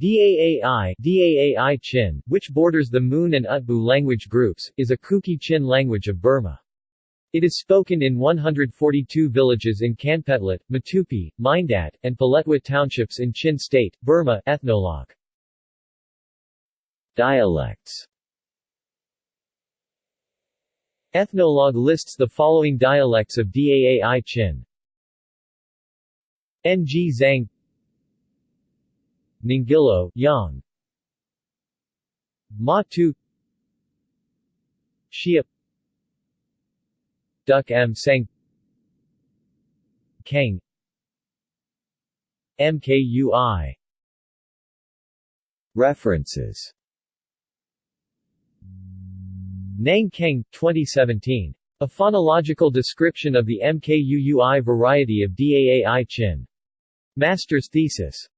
Daai, Daai Chin, which borders the Moon and Utbu language groups, is a Kuki Chin language of Burma. It is spoken in 142 villages in Kanpetlet, Matupi, Mindat, and Paletwa townships in Chin State, Burma ethnologue. Dialects Ethnologue lists the following dialects of Daai Chin. Ng Zang Ningilo, Yang. Matu Shia Duck M Sang Kang. MKUI References. Nang Kang, 2017. A phonological description of the MKUUI variety of Daai Chin. Master's thesis.